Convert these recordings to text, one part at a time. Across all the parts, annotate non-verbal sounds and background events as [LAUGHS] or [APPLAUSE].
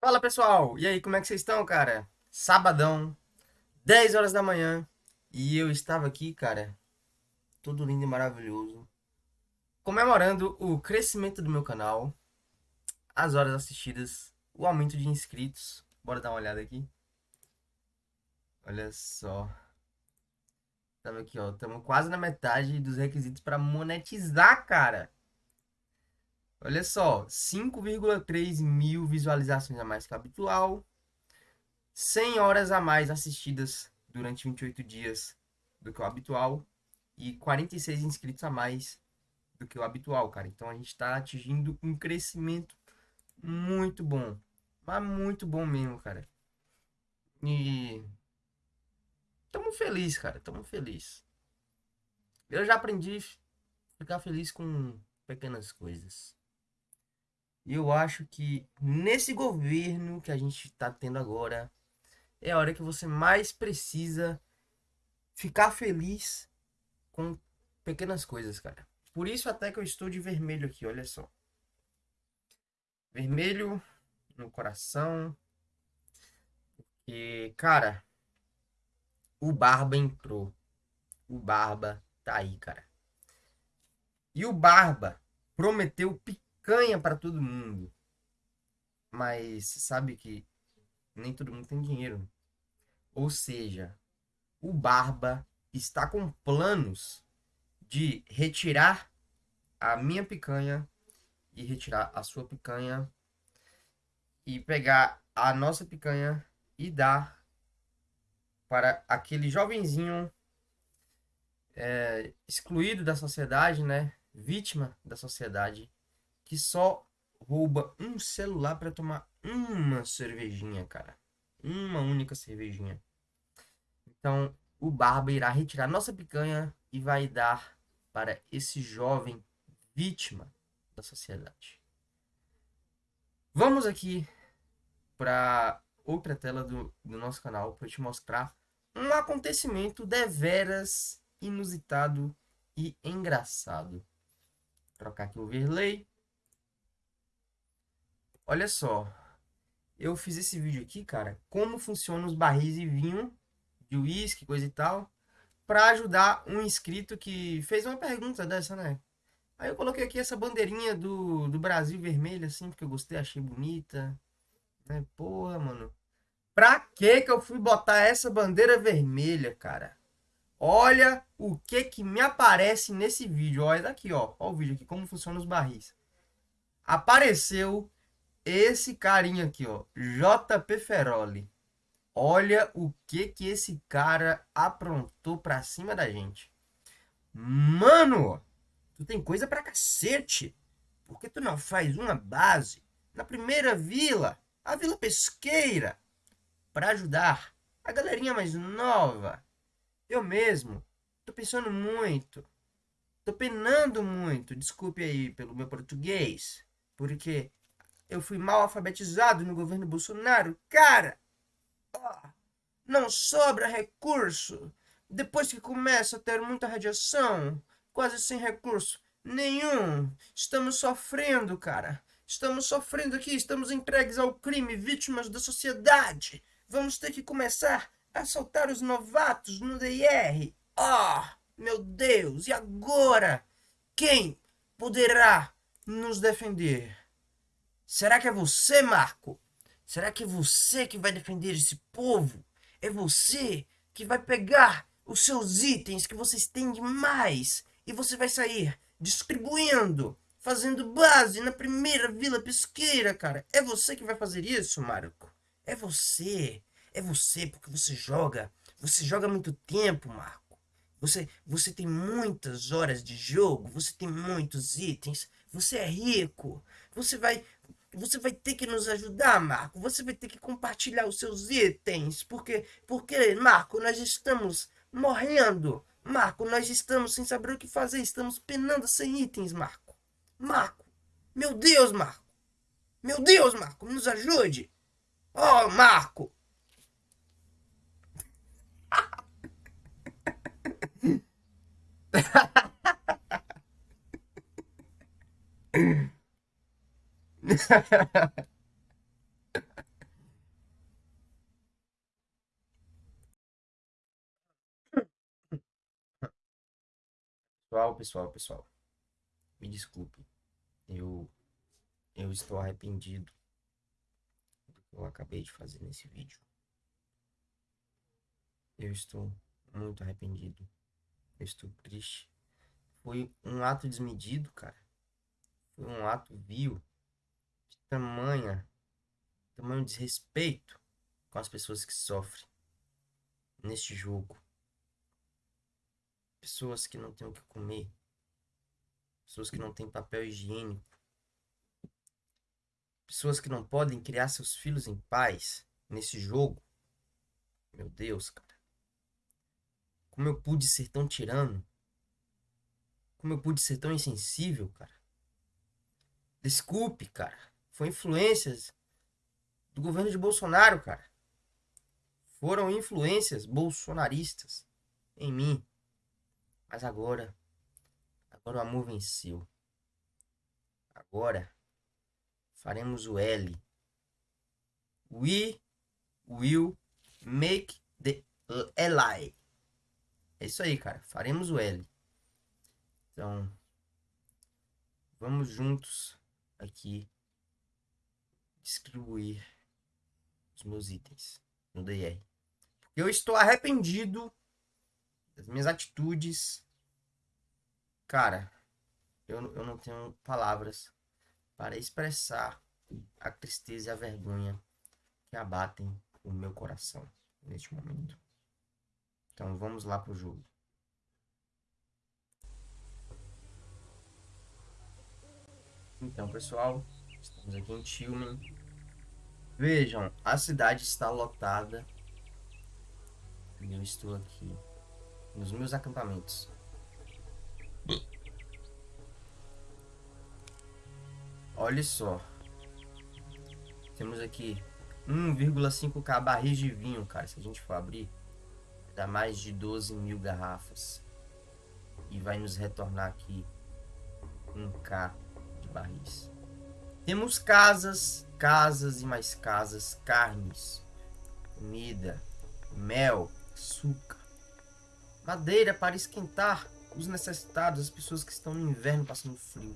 Fala pessoal, e aí, como é que vocês estão, cara? Sabadão, 10 horas da manhã, e eu estava aqui, cara, todo lindo e maravilhoso, comemorando o crescimento do meu canal, as horas assistidas, o aumento de inscritos. Bora dar uma olhada aqui. Olha só. Tava aqui, ó, estamos quase na metade dos requisitos para monetizar, cara. Olha só, 5,3 mil visualizações a mais que o habitual, 100 horas a mais assistidas durante 28 dias do que o habitual e 46 inscritos a mais do que o habitual, cara. Então a gente está atingindo um crescimento muito bom, mas muito bom mesmo, cara. E tamo feliz, cara, tamo feliz. Eu já aprendi a ficar feliz com pequenas coisas. E eu acho que nesse governo que a gente está tendo agora, é a hora que você mais precisa ficar feliz com pequenas coisas, cara. Por isso até que eu estou de vermelho aqui, olha só. Vermelho no coração. Porque, cara, o Barba entrou. O Barba tá aí, cara. E o Barba prometeu picanha para todo mundo. Mas sabe que nem todo mundo tem dinheiro. Ou seja, o Barba está com planos de retirar a minha picanha e retirar a sua picanha e pegar a nossa picanha e dar para aquele jovenzinho é, excluído da sociedade, né? Vítima da sociedade que só rouba um celular para tomar uma cervejinha, cara. Uma única cervejinha. Então, o Barba irá retirar nossa picanha e vai dar para esse jovem vítima da sociedade. Vamos aqui para outra tela do, do nosso canal para te mostrar um acontecimento deveras inusitado e engraçado. Vou trocar aqui o overlay. Olha só. Eu fiz esse vídeo aqui, cara, como funcionam os barris de vinho, de uísque, coisa e tal, para ajudar um inscrito que fez uma pergunta dessa, né? Aí eu coloquei aqui essa bandeirinha do, do Brasil vermelha, assim, porque eu gostei, achei bonita. Né? Porra, mano. Pra que que eu fui botar essa bandeira vermelha, cara? Olha o que que me aparece nesse vídeo. Olha daqui, ó. Olha o vídeo aqui, como funcionam os barris. Apareceu esse carinha aqui, ó, JP Feroli. Olha o que que esse cara aprontou pra cima da gente. Mano, tu tem coisa pra cacete. Por que tu não faz uma base na primeira vila, a Vila Pesqueira, para ajudar a galerinha mais nova? Eu mesmo tô pensando muito, tô penando muito, desculpe aí pelo meu português, porque eu fui mal alfabetizado no governo Bolsonaro. Cara, não sobra recurso. Depois que começa a ter muita radiação, quase sem recurso nenhum. Estamos sofrendo, cara. Estamos sofrendo aqui, estamos entregues ao crime, vítimas da sociedade. Vamos ter que começar a soltar os novatos no DR. Oh, meu Deus, e agora? Quem poderá nos defender? Será que é você, Marco? Será que é você que vai defender esse povo? É você que vai pegar os seus itens que vocês têm demais e você vai sair distribuindo, fazendo base na primeira vila pesqueira, cara. É você que vai fazer isso, Marco? É você. É você porque você joga. Você joga muito tempo, Marco. Você, você tem muitas horas de jogo, você tem muitos itens, você é rico. Você vai, você vai ter que nos ajudar, Marco. Você vai ter que compartilhar os seus itens. Porque, porque Marco, nós estamos morrendo. Marco, nós estamos sem saber o que fazer. Estamos penando sem itens, Marco. Marco. Meu Deus, Marco. Meu Deus, Marco, nos ajude. Oh, Marco. [LAUGHS] Pessoal, pessoal, pessoal, me desculpe. Eu, eu estou arrependido do que eu acabei de fazer nesse vídeo. Eu estou muito arrependido. Eu estou triste. Foi um ato desmedido, cara. Foi um ato vil de tamanha, tamanho desrespeito com as pessoas que sofrem neste jogo. Pessoas que não têm o que comer. Pessoas que não têm papel higiênico. Pessoas que não podem criar seus filhos em paz nesse jogo. Meu Deus, cara. Como eu pude ser tão tirano? Como eu pude ser tão insensível, cara? Desculpe, cara. Foi influências do governo de Bolsonaro, cara. Foram influências bolsonaristas em mim. Mas agora, agora o amor venceu. Agora faremos o L. We will make the Li. É isso aí, cara. Faremos o L. Então, vamos juntos aqui distribuir os meus itens no DR. Eu estou arrependido das minhas atitudes. Cara, eu, eu não tenho palavras para expressar a tristeza e a vergonha que abatem o meu coração neste momento. Então vamos lá pro jogo. Então, pessoal, estamos aqui em Tillman. Vejam, a cidade está lotada. E eu estou aqui nos meus acampamentos. Olha só. Temos aqui 1,5k barris de vinho, cara. Se a gente for abrir, dá mais de 12 mil garrafas. E vai nos retornar aqui 1k de barris. Temos casas, casas e mais casas, carnes, comida, mel, açúcar, madeira para esquentar os necessitados, as pessoas que estão no inverno passando frio.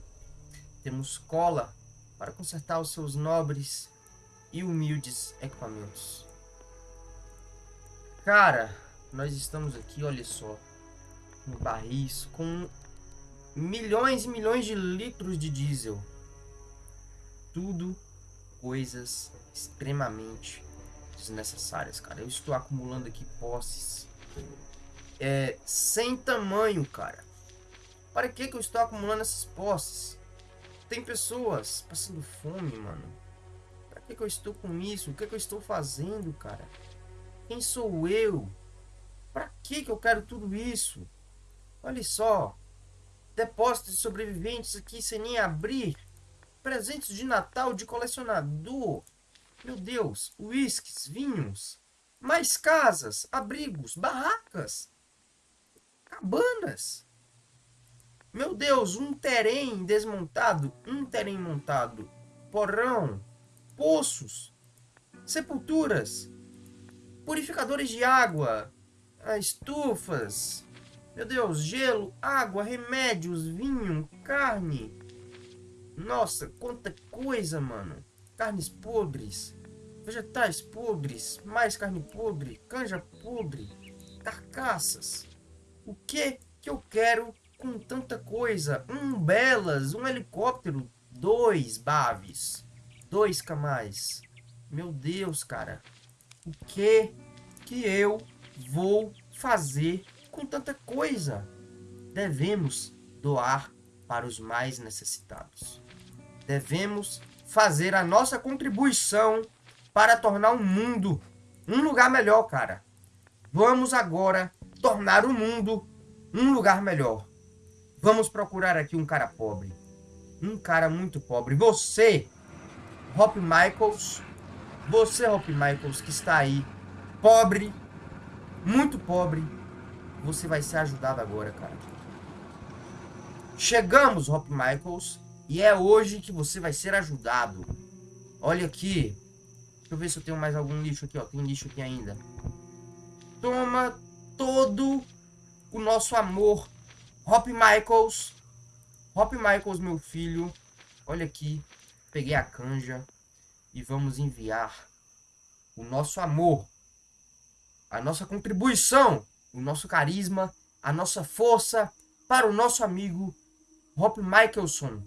Temos cola para consertar os seus nobres e humildes equipamentos. Cara, nós estamos aqui, olha só, no barris com milhões e milhões de litros de diesel. Tudo coisas extremamente desnecessárias, cara. Eu estou acumulando aqui posses é, sem tamanho, cara. Para que que eu estou acumulando essas posses? Tem pessoas passando fome, mano. Para que que eu estou com isso? O que que eu estou fazendo, cara? Quem sou eu? Para que que eu quero tudo isso? Olha só. Depósitos de sobreviventes aqui sem nem abrir. Presentes de Natal de colecionador. Meu Deus. Whiskies, vinhos. Mais casas, abrigos, barracas. Cabanas. Meu Deus, um terem desmontado, um terem montado. Porão, poços, sepulturas, purificadores de água, estufas, meu Deus, gelo, água, remédios, vinho, carne. Nossa, quanta coisa, mano. Carnes podres, vegetais podres, mais carne podre, canja podre, carcaças. O que que eu quero com tanta coisa? Um belas, um helicóptero, dois baves, dois camais. Meu Deus, cara. O que que eu vou fazer com tanta coisa? Devemos doar para os mais necessitados. Devemos fazer a nossa contribuição para tornar o mundo um lugar melhor, cara. Vamos agora tornar o mundo um lugar melhor. Vamos procurar aqui um cara pobre. Um cara muito pobre. Você, Hop Michaels. Você, Hop Michaels, que está aí. Pobre. Muito pobre. Você vai ser ajudado agora, cara. Chegamos, Hop Michaels. E é hoje que você vai ser ajudado. Olha aqui. Deixa eu ver se eu tenho mais algum lixo aqui, ó. Tem lixo aqui ainda. Toma todo o nosso amor Hop Michaels. Hop Michaels, meu filho. Olha aqui. Peguei a canja. E vamos enviar o nosso amor. A nossa contribuição. O nosso carisma. A nossa força. Para o nosso amigo Hop Michelson.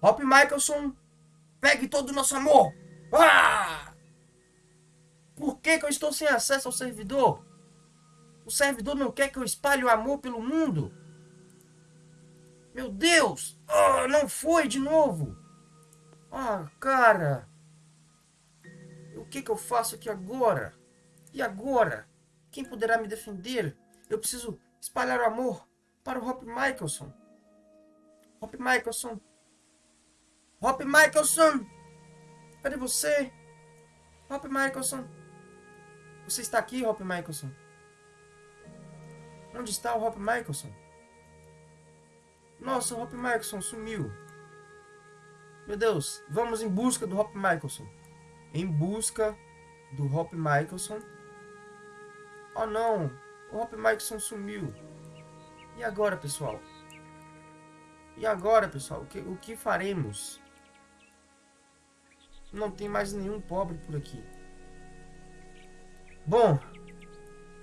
Hop Michelson. Pegue todo o nosso amor. Ah! Por que, que eu estou sem acesso ao servidor? O servidor não quer que eu espalhe o amor pelo mundo? Meu Deus! Oh, não foi de novo! Ah, cara! O que, que eu faço aqui agora? E agora? Quem poderá me defender? Eu preciso espalhar o amor para o Hop Michelson. Hop Michelson. Hop Michelson! Cadê você? Hop Michelson. Você está aqui, Hop Michelson? Onde está o Hop Michelson? Nossa, o Hop Michelson sumiu. Meu Deus, vamos em busca do Hop Michelson. Em busca do Hop Michelson. Oh não, o Hop Michelson sumiu. E agora, pessoal? E agora, pessoal? O que, o que faremos? Não tem mais nenhum pobre por aqui. Bom,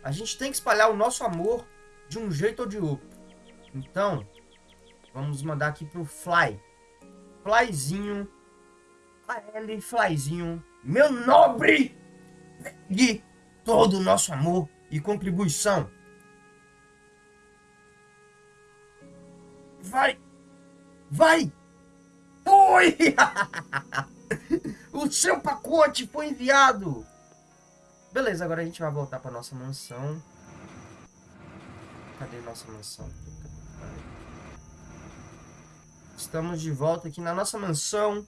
a gente tem que espalhar o nosso amor de um jeito ou de outro. Então, vamos mandar aqui pro Fly. Flyzinho. L Flyzinho. Meu nobre! De todo o nosso amor e contribuição. Vai! Vai! Foi! [LAUGHS] o seu pacote foi enviado! Beleza, agora a gente vai voltar para nossa mansão. Cadê nossa mansão? Estamos de volta aqui na nossa mansão.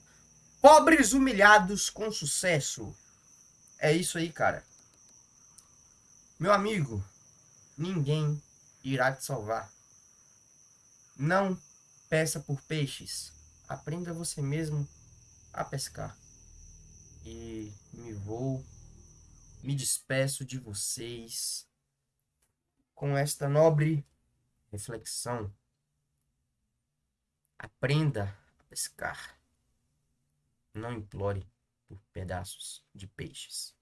Pobres humilhados com sucesso. É isso aí, cara. Meu amigo, ninguém irá te salvar. Não peça por peixes. Aprenda você mesmo a pescar. E me vou, me despeço de vocês com esta nobre reflexão. Aprenda a pescar. Não implore por pedaços de peixes.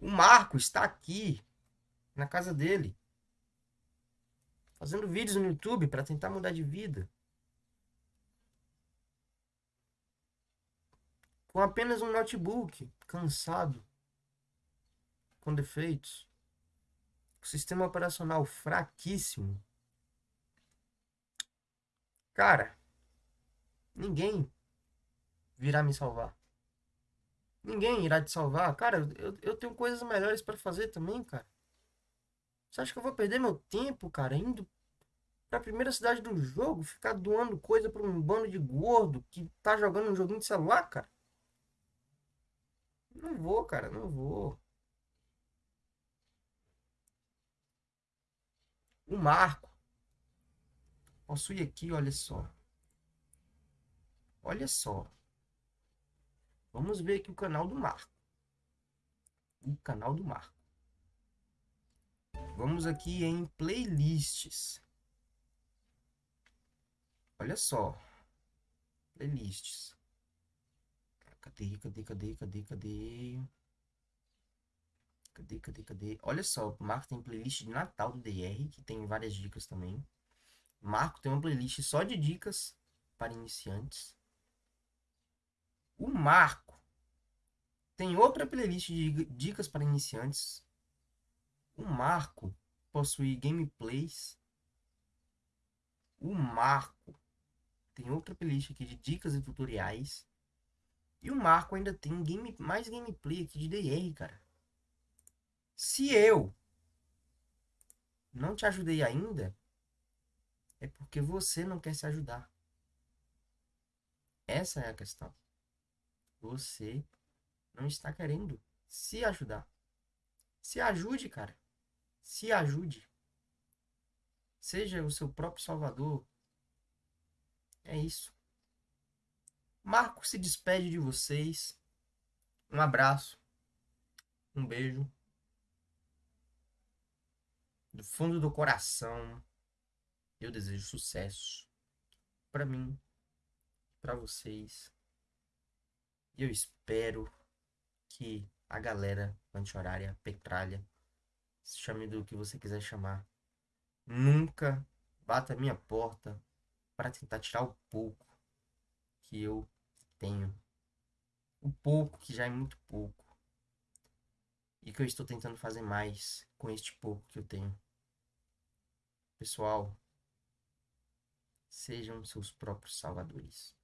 O Marco está aqui, na casa dele, fazendo vídeos no YouTube para tentar mudar de vida. com apenas um notebook, cansado, com defeitos, sistema operacional fraquíssimo. Cara, ninguém virá me salvar. Ninguém irá te salvar. Cara, eu, eu tenho coisas melhores para fazer também, cara. Você acha que eu vou perder meu tempo, cara, indo pra primeira cidade do jogo, ficar doando coisa pra um bando de gordo que tá jogando um joguinho de celular, cara? Não vou, cara, não vou. O Marco possui aqui, olha só. Olha só. Vamos ver aqui o canal do Marco. O canal do Marco. Vamos aqui em playlists. Olha só. Playlists. Cadê, cadê, cadê, cadê, cadê? Cadê, cadê, cadê? Olha só, o Marco tem playlist de Natal do DR, que tem várias dicas também. Marco tem uma playlist só de dicas para iniciantes. O Marco tem outra playlist de dicas para iniciantes. O Marco possui gameplays. O Marco tem outra playlist aqui de dicas e tutoriais. E o Marco ainda tem game, mais gameplay aqui de DR, cara. Se eu não te ajudei ainda, é porque você não quer se ajudar. Essa é a questão. Você não está querendo se ajudar. Se ajude, cara. Se ajude. Seja o seu próprio salvador. É isso. Marco se despede de vocês. Um abraço. Um beijo. Do fundo do coração, eu desejo sucesso para mim, para vocês. E eu espero que a galera anti-horária, petralha, chame do que você quiser chamar, nunca bata a minha porta para tentar tirar o pouco que eu tenho. O pouco que já é muito pouco. E que eu estou tentando fazer mais com este pouco que eu tenho. Pessoal, sejam seus próprios salvadores.